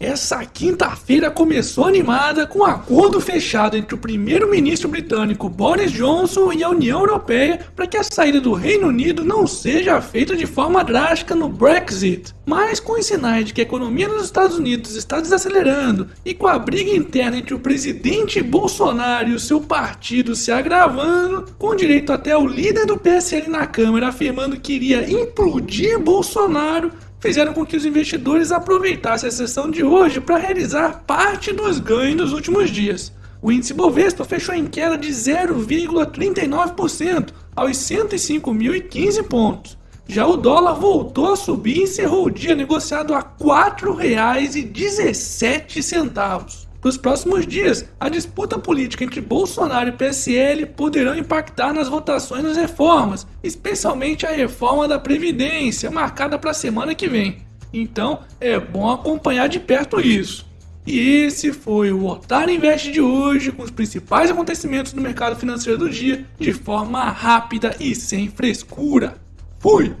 Essa quinta-feira começou animada com um acordo fechado entre o primeiro-ministro britânico Boris Johnson e a União Europeia para que a saída do Reino Unido não seja feita de forma drástica no Brexit. Mas com os sinais de que a economia nos Estados Unidos está desacelerando e com a briga interna entre o presidente Bolsonaro e o seu partido se agravando, com direito até o líder do PSL na Câmara afirmando que iria implodir Bolsonaro, fizeram com que os investidores aproveitassem a sessão de hoje para realizar parte dos ganhos dos últimos dias. O índice Bovespa fechou em queda de 0,39% aos 105.015 pontos. Já o dólar voltou a subir e encerrou o dia negociado a R$ 4,17. Nos próximos dias, a disputa política entre Bolsonaro e PSL poderão impactar nas votações das reformas, especialmente a reforma da Previdência, marcada para a semana que vem. Então, é bom acompanhar de perto isso. E esse foi o Otário Invest de hoje, com os principais acontecimentos do mercado financeiro do dia, de forma rápida e sem frescura. Fui!